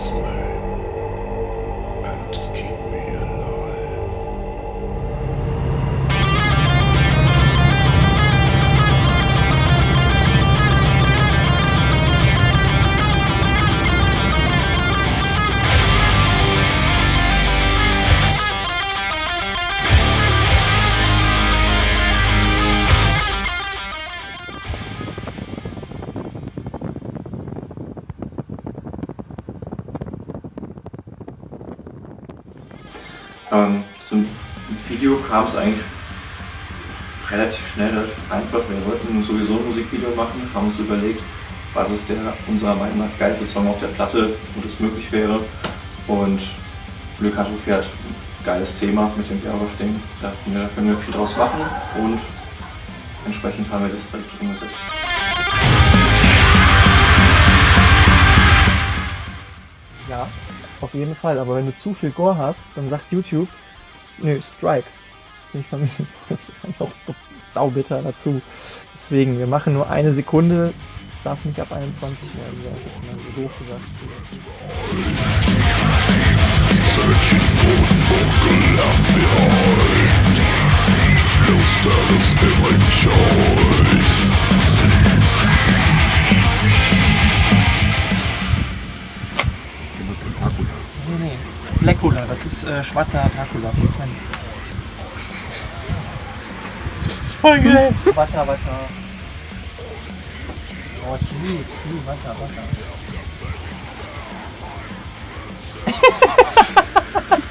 whisper. Ähm, zum Video kam es eigentlich relativ schnell, relativ einfach. Wir wollten sowieso ein Musikvideo machen, haben uns überlegt, was ist der unserer Meinung nach geilste Song auf der Platte, wo das möglich wäre. Und Glück hat ein geiles Thema mit dem wir, da können wir viel draus machen und entsprechend haben wir das direkt umgesetzt. Auf jeden Fall. Aber wenn du zu viel Gore hast, dann sagt YouTube, nö, Strike. Das ist nicht vermieden. Das dann auch saubitter dazu. Deswegen, wir machen nur eine Sekunde. Es darf nicht ab 21 werden, sag ich jetzt mal so doof gesagt. Nee, Blackula, das ist äh, schwarzer Dracula voll geil. Wasser, Wasser. Oh, Schnee, Schnee, Wasser, Wasser.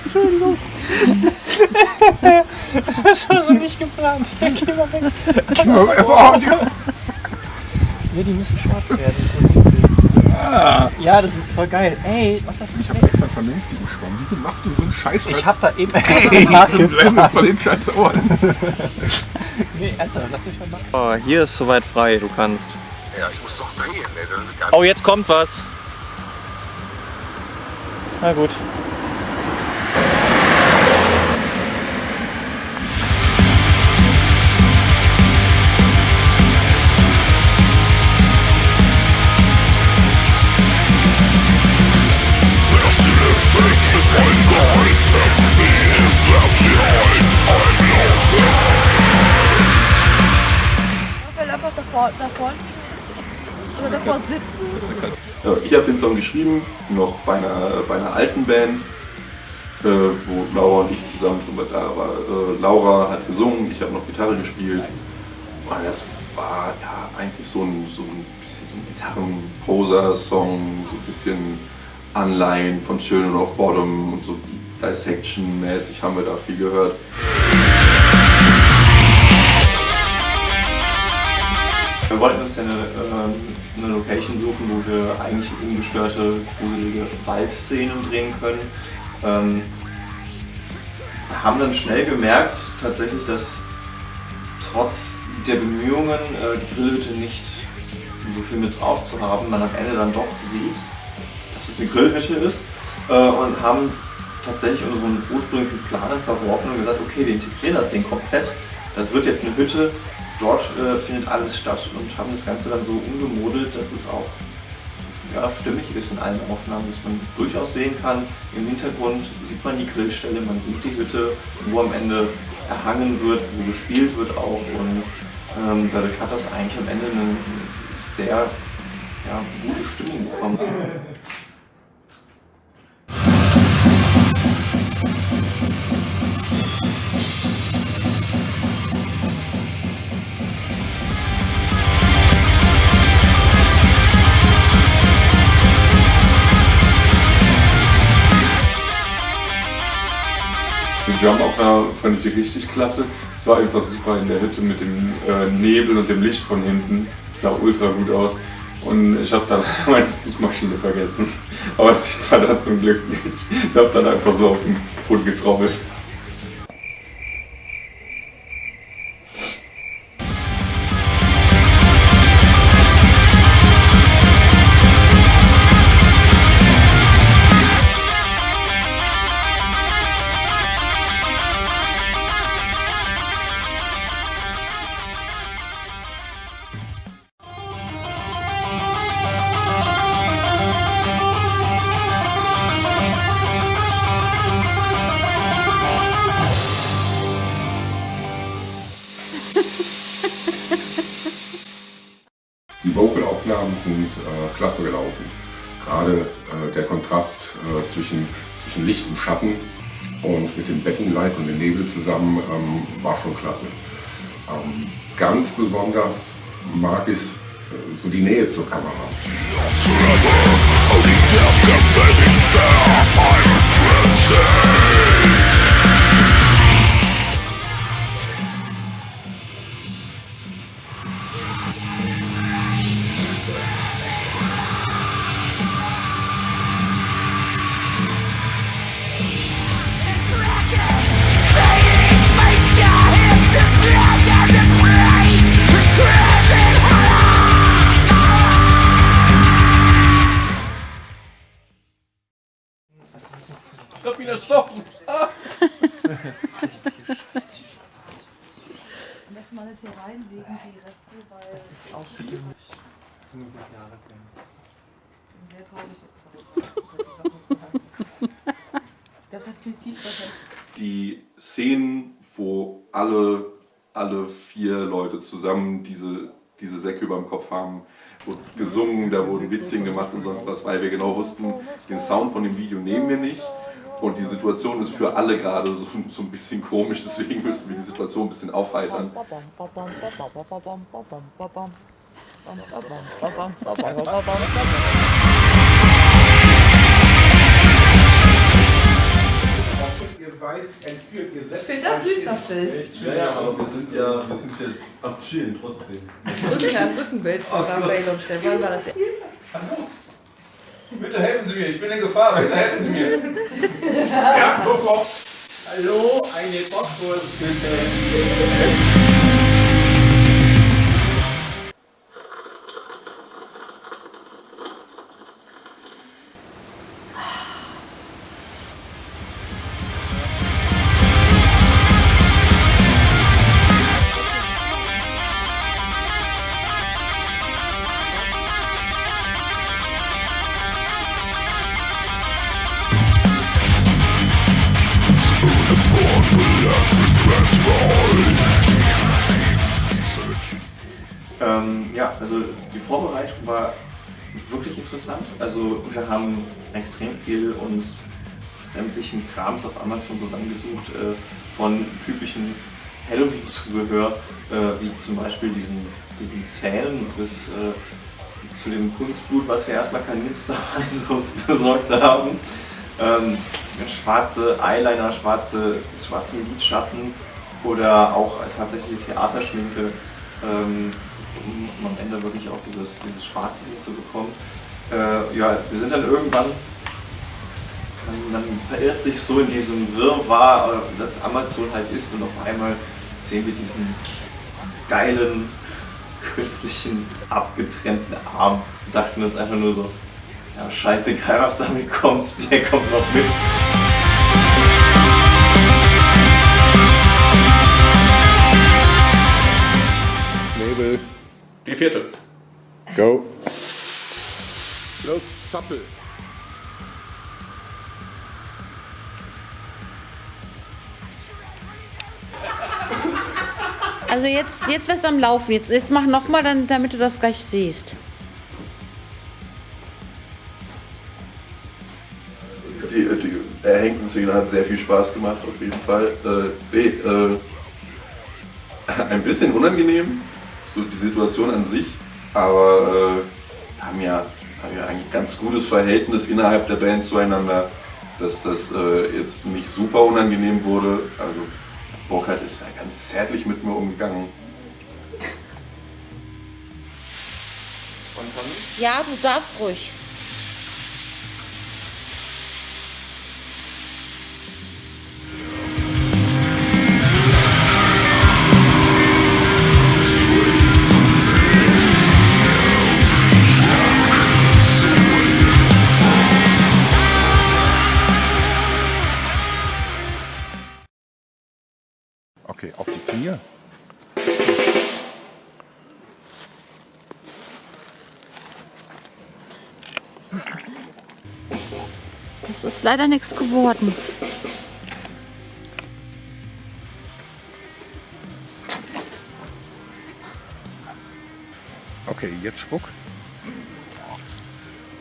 Entschuldigung. Das war so nicht geplant. Geh mal weg. Ja, die müssen schwarz werden. So dunkel. Ja, das ist voll geil. Ey, mach das nicht weg. Vernünftigen Schwamm. Wieso machst du so einen Scheiß? Ich hab da eben Ey, nachgefragt. von den scheiß Ohren. Nee, ernsthaft, lass mich mal machen. Oh, hier ist soweit frei, du kannst. Ja, ich muss doch drehen, ey. Das ist gar Oh, jetzt kommt was. Na gut. Davor sitzen. Ich habe den Song geschrieben, noch bei einer, bei einer alten Band, äh, wo Laura und ich zusammen drüber da war. Äh, Laura hat gesungen, ich habe noch Gitarre gespielt. Und das war ja eigentlich so ein, so ein bisschen so ein Gitarrenposer-Song, so ein bisschen Anleihen von Children of Bottom und so Dissection-mäßig haben wir da viel gehört. Wir wollten uns ja eine, ähm, eine Location suchen, wo wir eigentlich ungestörte, gruselige Waldszenen drehen können. Ähm, haben dann schnell gemerkt, tatsächlich, dass trotz der Bemühungen, äh, die Grillhütte nicht so viel mit drauf zu haben, man am Ende dann doch sieht, dass es eine Grillhütte ist äh, und haben tatsächlich unseren ursprünglichen Plan dann verworfen und gesagt, okay, wir integrieren das Ding komplett. Das wird jetzt eine Hütte, dort äh, findet alles statt und haben das Ganze dann so umgemodelt, dass es auch ja, stimmig ist in allen Aufnahmen, dass man durchaus sehen kann, im Hintergrund sieht man die Grillstelle, man sieht die Hütte, wo am Ende erhangen wird, wo gespielt wird auch und ähm, dadurch hat das eigentlich am Ende eine sehr ja, gute Stimmung bekommen. Drum-Aufnahme fand ich richtig klasse. Es war einfach super in der Hütte mit dem äh, Nebel und dem Licht von hinten. Es sah ultra gut aus. Und ich habe dann meine Fußmaschine vergessen. Aber das sieht man da zum Glück nicht. Ich habe dann einfach so auf den Boden getrommelt. Klasse gelaufen. Gerade äh, der Kontrast äh, zwischen, zwischen Licht und Schatten und mit dem Beckenlight und dem Nebel zusammen ähm, war schon klasse. Ähm, ganz besonders mag ich äh, so die Nähe zur Kamera. Die Szenen, wo alle, alle vier Leute zusammen diese, diese Säcke über dem Kopf haben, wurde gesungen, da wurden Witzchen gemacht und sonst was, weil wir genau wussten, den Sound von dem Video nehmen wir nicht. Und die Situation ist für alle gerade so, so ein bisschen komisch, deswegen müssen wir die Situation ein bisschen aufheitern. Ihr seid entführt, ihr setzt Ich finde das süß, das Bild. Ja, ja, aber wir sind ja, wir sind ja am Chillen trotzdem. Rücken, Rückenbild von Bale und Stefan war das ja. Bitte helfen Sie mir, ich bin in Gefahr, bitte helfen Sie mir. ja, sofort. Hallo, eine Bockwurst bitte. Viel uns sämtlichen Krams auf Amazon zusammengesucht, äh, von typischen Halloween-Zubehör, äh, wie zum Beispiel diesen, diesen Zähnen bis äh, zu dem Kunstblut, was wir erstmal kanisterweise uns besorgt haben. Ähm, schwarze Eyeliner, schwarze, schwarze Lidschatten oder auch tatsächlich Theaterschminke, ähm, um am Ende wirklich auch dieses, dieses Schwarze hinzubekommen. Äh, ja, wir sind dann irgendwann, man, man verirrt sich so in diesem Wirrwarr, äh, das Amazon halt ist und auf einmal sehen wir diesen geilen, künstlichen, abgetrennten Arm und dachten uns einfach nur so, ja scheißegal was damit kommt, der kommt noch mit. Nebel, Die vierte. go. Los, zappel. Also jetzt, jetzt wär's am Laufen. Jetzt, jetzt mach nochmal, damit du das gleich siehst. Die, die erhängten Szene hat sehr viel Spaß gemacht, auf jeden Fall. Äh, nee, äh, ein bisschen unangenehm, so die Situation an sich, aber äh, haben, ja, haben ja ein ganz gutes Verhältnis innerhalb der Band zueinander, dass das äh, jetzt nicht super unangenehm wurde. Also Burkhard ist ganz zärtlich mit mir umgegangen. Ja, du darfst ruhig. Knie. Das ist leider nichts geworden. Okay, jetzt Spuck.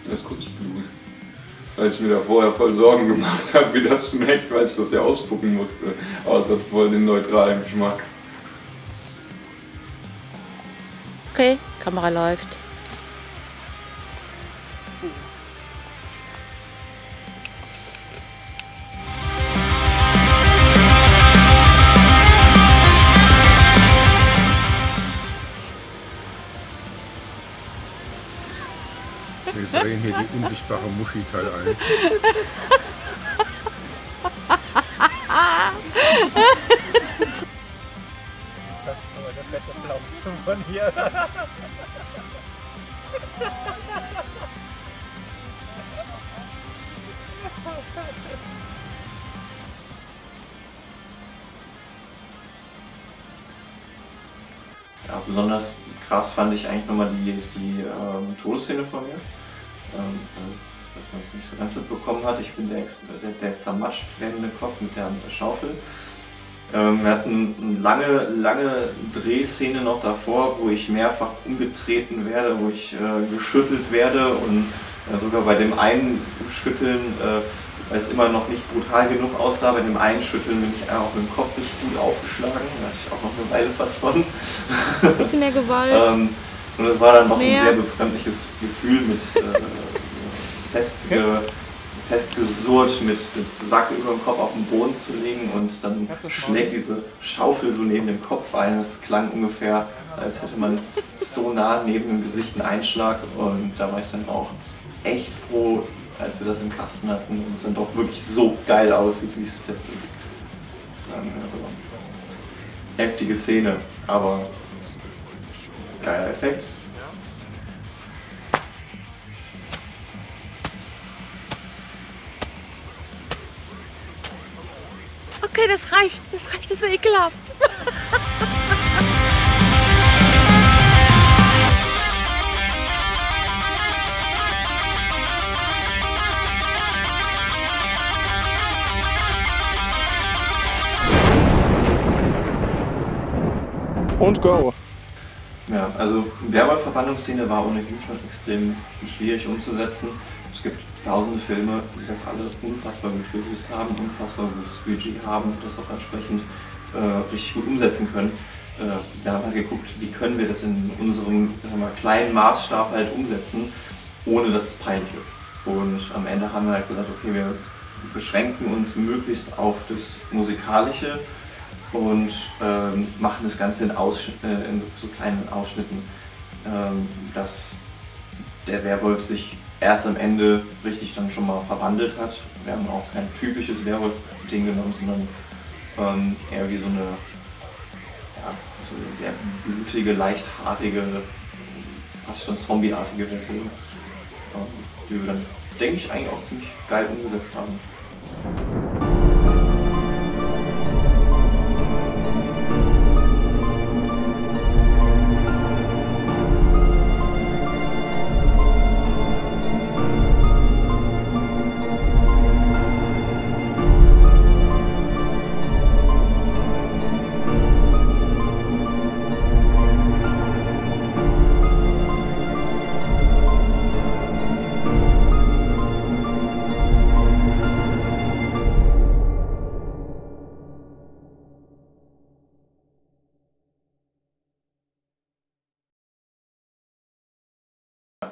Das ist Kunstblut. Weil ich mir da vorher voll Sorgen gemacht habe, wie das schmeckt, weil ich das ja ausspucken musste. Aber es hat voll den neutralen Geschmack. Okay, Kamera läuft. Wir drehen hier die unsichtbare Muschi-Teil ein. Das ist aber der fette Applaus von hier. Ja, besonders krass fand ich eigentlich nochmal die, die ähm, Todesszene von mir. Ähm, äh, falls man es nicht so ganz mitbekommen hat, ich bin der, der, der zermatscht werdende Kopf mit der, mit der Schaufel. Ähm, wir hatten eine lange, lange Drehszene noch davor, wo ich mehrfach umgetreten werde, wo ich äh, geschüttelt werde und äh, sogar bei dem einen Schütteln, äh, weil es immer noch nicht brutal genug aussah, bei dem einen Schütteln bin ich auch mit dem Kopf richtig gut aufgeschlagen. Da hatte ich auch noch eine Weile was von. Bisschen mehr Gewalt. Ähm, und es war dann noch Mehr. ein sehr befremdliches Gefühl mit äh, festge, festgesurrt, mit, mit Sack über dem Kopf auf den Boden zu legen und dann schlägt diese Schaufel so neben dem Kopf ein. Es klang ungefähr, als hätte man so nah neben dem Gesicht einen Einschlag und da war ich dann auch echt froh, als wir das im Kasten hatten und es dann doch wirklich so geil aussieht, wie es bis jetzt ist. Sagen, also, heftige Szene, aber geiler Effekt. Okay, das reicht. Das reicht, das ist ekelhaft. Und go. Ja, also Werwolf-Verbannungsszene war ohnehin schon extrem schwierig umzusetzen. Es gibt tausende Filme, die das alle unfassbar gut gelöst haben, unfassbar gutes Budget haben und das auch entsprechend äh, richtig gut umsetzen können. Äh, wir haben halt geguckt, wie können wir das in unserem mal, kleinen Maßstab halt umsetzen, ohne dass es peinlich wird. Und am Ende haben wir halt gesagt, okay, wir beschränken uns möglichst auf das Musikalische und ähm, machen das Ganze in, Aussch äh, in so, so kleinen Ausschnitten, ähm, dass der Werwolf sich erst am Ende richtig dann schon mal verwandelt hat. Wir haben auch kein typisches Werwolf-Ding genommen, sondern ähm, eher wie so eine, ja, so sehr blutige, leicht haarige, fast schon zombieartige Version, ähm, die wir dann, denke ich, eigentlich auch ziemlich geil umgesetzt haben.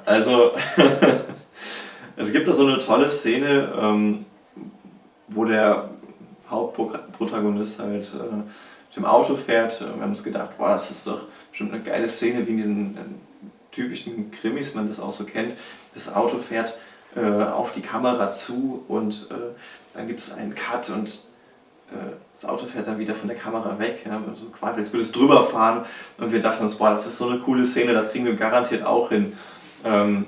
Also, es gibt da so eine tolle Szene, ähm, wo der Hauptprotagonist halt äh, mit dem Auto fährt. Wir haben uns gedacht, boah, das ist doch bestimmt eine geile Szene, wie in diesen äh, typischen Krimis man das auch so kennt. Das Auto fährt äh, auf die Kamera zu und äh, dann gibt es einen Cut und äh, das Auto fährt dann wieder von der Kamera weg, ja, so quasi als würde es drüber fahren und wir dachten uns, boah, das ist so eine coole Szene, das kriegen wir garantiert auch hin. Ähm,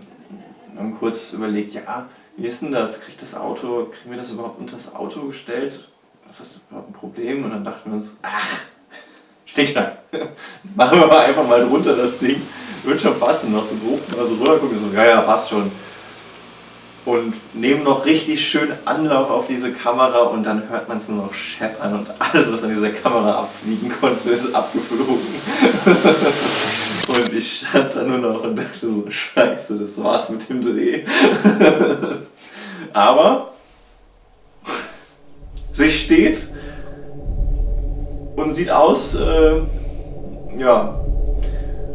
haben kurz überlegt, ja, wie ist denn das? Kriegt das Auto, kriegen wir das überhaupt unter das Auto gestellt? Ist überhaupt ein Problem? Und dann dachten wir uns, ach, Schnickschnack. Machen wir mal einfach mal drunter das Ding. Wird schon passen, noch so grob, mal so gucken, so, ja, ja, passt schon. Und nehmen noch richtig schön Anlauf auf diese Kamera und dann hört man es nur noch scheppern und alles, was an dieser Kamera abfliegen konnte, ist abgeflogen. ich stand da nur noch und dachte so, scheiße, das war's mit dem Dreh. Aber sie steht und sieht aus, äh, ja,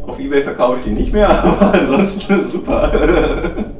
auf Ebay verkaufe ich die nicht mehr, aber ansonsten ist super.